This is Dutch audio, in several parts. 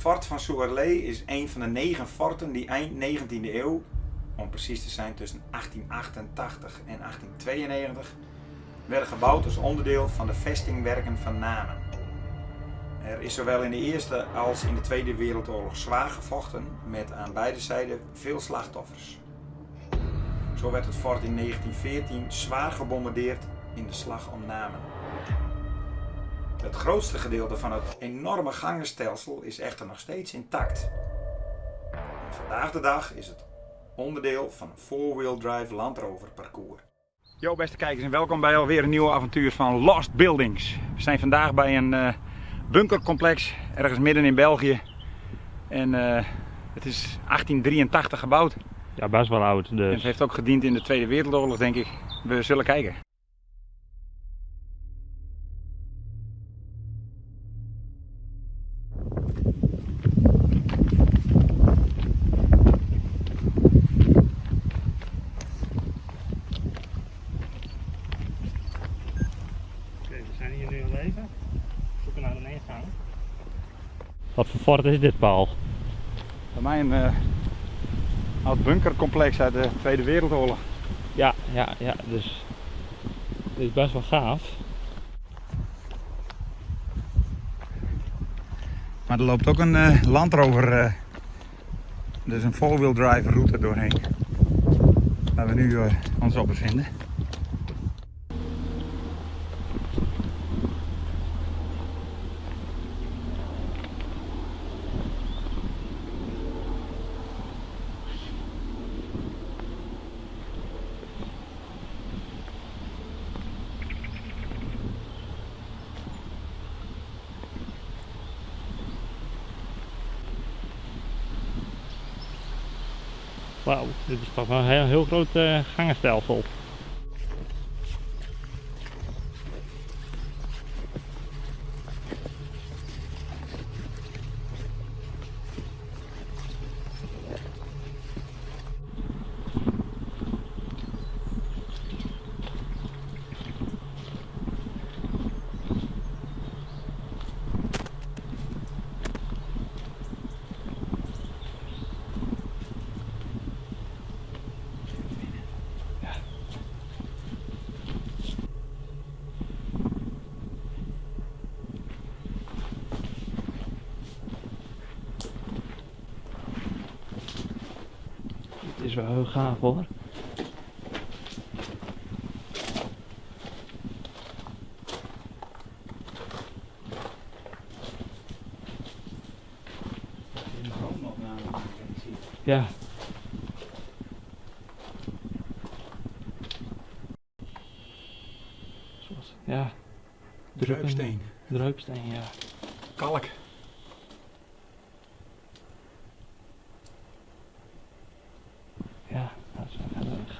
fort van Soerlee is een van de negen forten die eind 19e eeuw, om precies te zijn tussen 1888 en 1892, werden gebouwd als onderdeel van de vestingwerken van Namen. Er is zowel in de Eerste als in de Tweede Wereldoorlog zwaar gevochten met aan beide zijden veel slachtoffers. Zo werd het fort in 1914 zwaar gebombardeerd in de slag om Namen. Het grootste gedeelte van het enorme gangenstelsel is echter nog steeds intact. En vandaag de dag is het onderdeel van een four-wheel drive Land Rover parcours. Yo beste kijkers en welkom bij alweer een nieuwe avontuur van Lost Buildings. We zijn vandaag bij een uh, bunkercomplex ergens midden in België. En uh, het is 1883 gebouwd. Ja, best wel oud dus. En het heeft ook gediend in de Tweede Wereldoorlog denk ik. We zullen kijken. Wat voor fort is dit, Paul? Bij mij een uh, oud bunkercomplex uit de Tweede Wereldoorlog. Ja, ja, ja, dus dit is best wel gaaf. Maar er loopt ook een uh, Land Rover, uh, dus een four-wheel drive route doorheen. Waar we nu ons op bevinden. Wauw, dit is toch een heel, groot uh, gangenstelsel. Is wel heel gaaf hoor. Ja. Zoals, ja. Druipsteen. Druipsteen, ja. Kalk. Ja, dat is een heel gaaf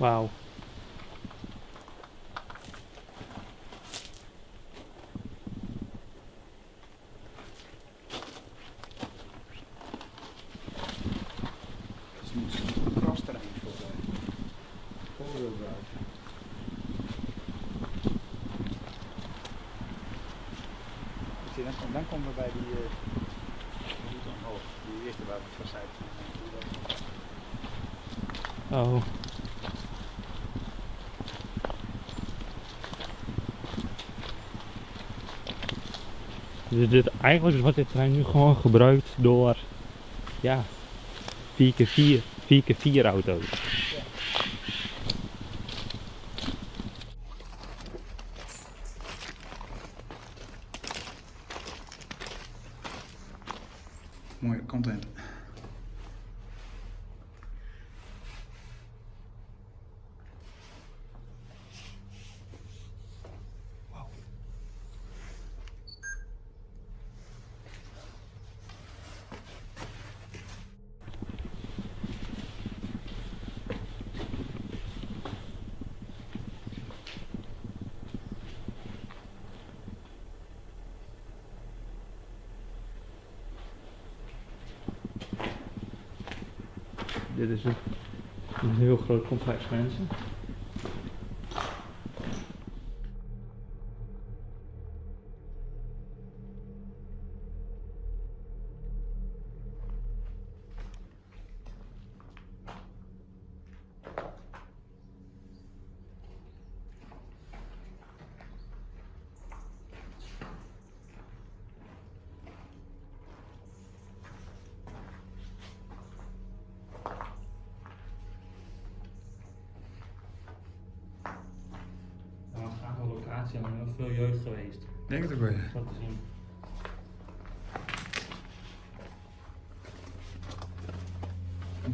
je, Dan, dan komen we bij die route omhoog. Die eerste waar we. Oh. Dus dit, eigenlijk wordt dit terrein nu gewoon gebruikt door ja, 4x4, 4x4 auto's. Mooie content. Dit is een, heel groot complex mensen. Nou, een locaties hebben heel veel jeugd geweest. Denk het ook wel. Dat te zien.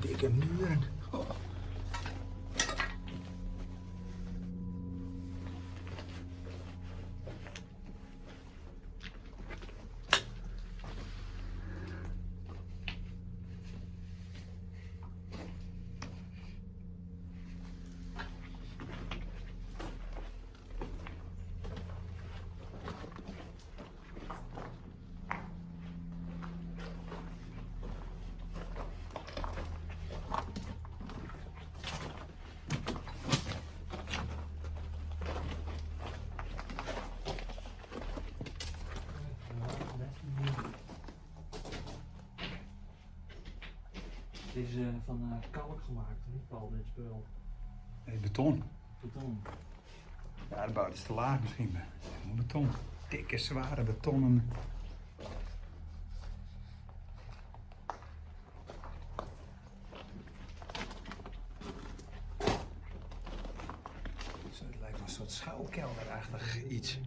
Dikke muren. Het is eh, van eh, kalk gemaakt, niet Paul, dit spul. Nee, beton. Beton. Ja, de bout is te laag misschien. maar Gewoon beton. Dikke, zware betonnen. Zo, het lijkt wel een soort schuilkelderachtig iets.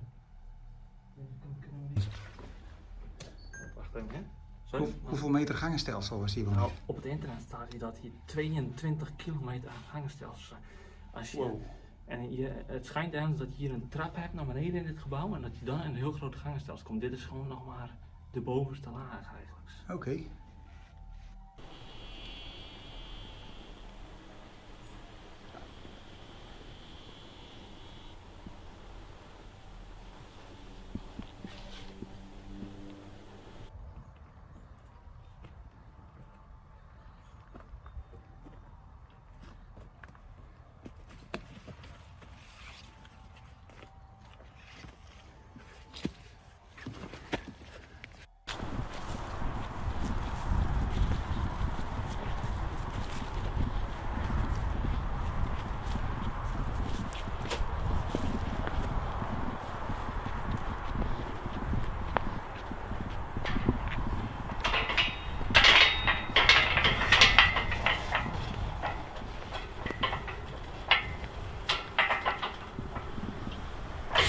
Wacht even, hè? Hoe, hoeveel meter gangenstelsel was die wel Nou, op het internet staat hier dat hier 22 kilometer aan gangenstelsels zijn. Als je, En je, het schijnt ergens dat je hier een trap hebt naar beneden in dit gebouw en dat je dan in een heel groot gangenstelsel komt. Dit is gewoon nog maar de bovenste laag eigenlijk. Oké.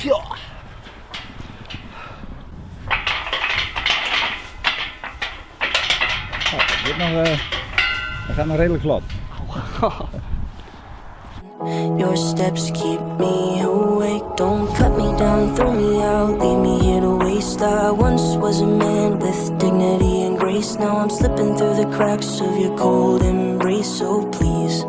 Dit nog, eh, dat gaat nog redelijk glad. Your steps keep me awake. Don't cut me down, throw me out, leave me here to waste. I once was a man with dignity and grace. Now I'm slipping through the cracks of your cold embrace. So please